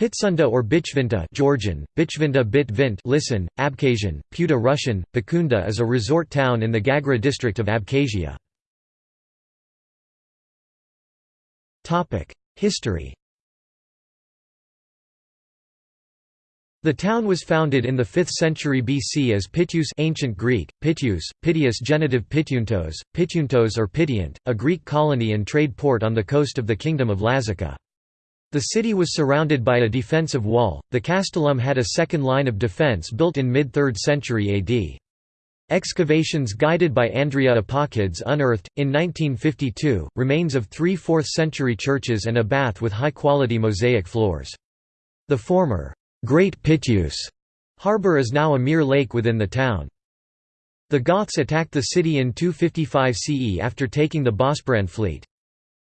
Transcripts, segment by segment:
Pitsunda or Bichvinta Georgian, Bichvinta bit vint listen, Abkhazian, Puta Russian, Bakunda is a resort town in the Gagra district of Abkhazia. History The town was founded in the 5th century BC as Pitius ancient Greek, Pitius, Pitius genitive Pityuntos, Pityuntos or Pityant, a Greek colony and trade port on the coast of the Kingdom of Lazica. The city was surrounded by a defensive wall. The castellum had a second line of defense built in mid 3rd century AD. Excavations guided by Andria Apakidze unearthed, in 1952, remains of three 4th century churches and a bath with high-quality mosaic floors. The former, Great Pitius harbour is now a mere lake within the town. The Goths attacked the city in 255 CE after taking the Bosporan fleet.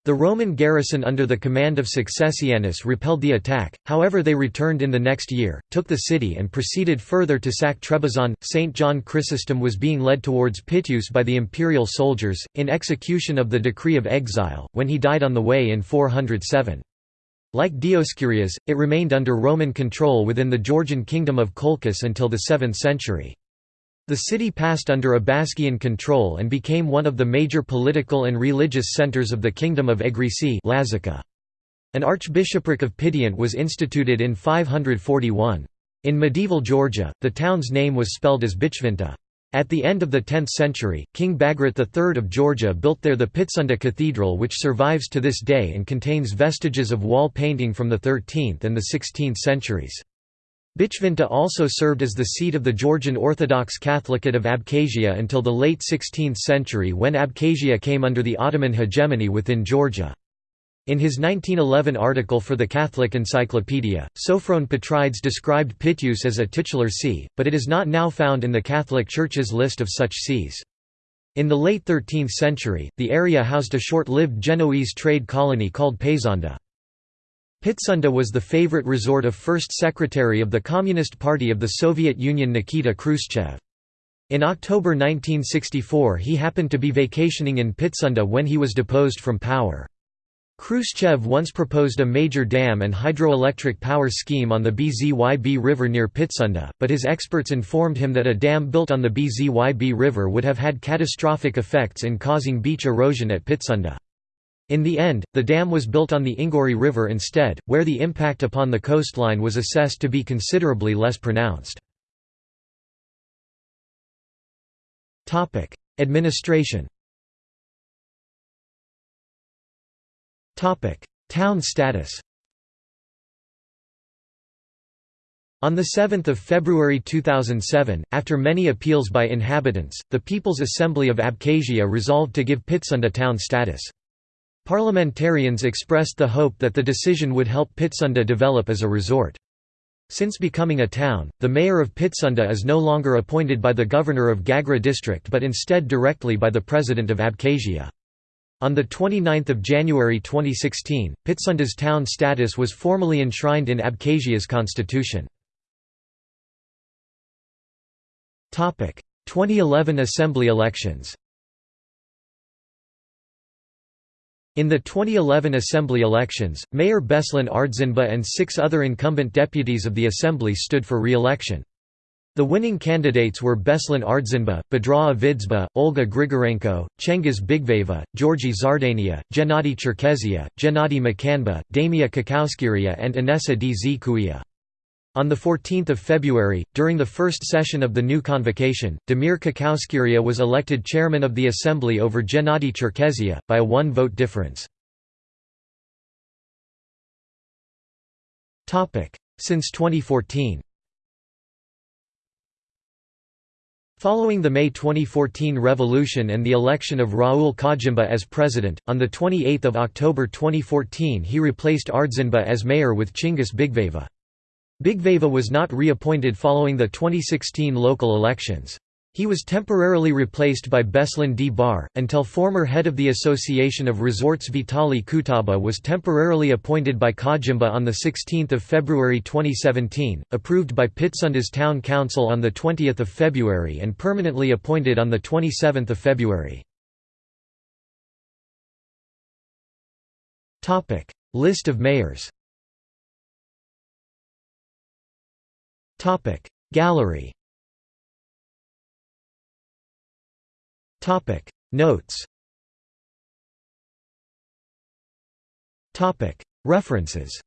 The Roman garrison under the command of Successianus repelled the attack, however they returned in the next year, took the city and proceeded further to sack Trebizond. St. John Chrysostom was being led towards Pityus by the imperial soldiers, in execution of the decree of exile, when he died on the way in 407. Like Dioscurias, it remained under Roman control within the Georgian kingdom of Colchis until the 7th century. The city passed under Abasgian control and became one of the major political and religious centers of the Kingdom of Egrisi An archbishopric of Pityant was instituted in 541. In medieval Georgia, the town's name was spelled as Bichvinta. At the end of the 10th century, King Bagrat III of Georgia built there the Pitsunda Cathedral which survives to this day and contains vestiges of wall painting from the 13th and the 16th centuries. Bichvinta also served as the seat of the Georgian Orthodox Catholicate of Abkhazia until the late 16th century when Abkhazia came under the Ottoman hegemony within Georgia. In his 1911 article for the Catholic Encyclopedia, Sophron Petrides described Pityus as a titular see, but it is not now found in the Catholic Church's list of such sees. In the late 13th century, the area housed a short-lived Genoese trade colony called Pezonda. Pitsunda was the favorite resort of First Secretary of the Communist Party of the Soviet Union Nikita Khrushchev. In October 1964 he happened to be vacationing in Pitsunda when he was deposed from power. Khrushchev once proposed a major dam and hydroelectric power scheme on the Bzyb River near Pitsunda, but his experts informed him that a dam built on the Bzyb River would have had catastrophic effects in causing beach erosion at Pitsunda. In the end, the dam was built on the Inguri River instead, where the impact upon the coastline was assessed to be considerably less pronounced. Administration Town status On 7 February 2007, after many appeals by inhabitants, the People's Assembly of Abkhazia resolved to give Pitsunda town status. Parliamentarians expressed the hope that the decision would help Pitsunda develop as a resort. Since becoming a town, the mayor of Pitsunda is no longer appointed by the governor of Gagra district but instead directly by the president of Abkhazia. On 29 January 2016, Pitsunda's town status was formally enshrined in Abkhazia's constitution. 2011 Assembly elections In the 2011 Assembly elections, Mayor Beslan Ardzinba and six other incumbent deputies of the Assembly stood for re-election. The winning candidates were Beslan Ardzinba, Bedra Avidzba, Olga Grigorenko, Chingiz Bigveva, Georgi Zardania, Gennady Cherkezia, Gennady Makanba, Damir Kakowskiria and Inessa D. On 14 February, during the first session of the new convocation, Damir Kakowskiria was elected chairman of the assembly over Gennady Cherkezia, by a one-vote difference. Since 2014 Following the May 2014 revolution and the election of Raul Khajimba as president, on 28 October 2014 he replaced Ardzinba as mayor with Chingiz Bigveva. Bigveva was not reappointed following the 2016 local elections. He was temporarily replaced by Beslan Dbar, until former head of the Association of Resorts Vitali Kutaba was temporarily appointed by Khajimba on 16 February 2017, approved by Pitsunda's Town Council on 20 February and permanently appointed on 27 February. List of mayors Gallery. Topic. Notes. Topic. References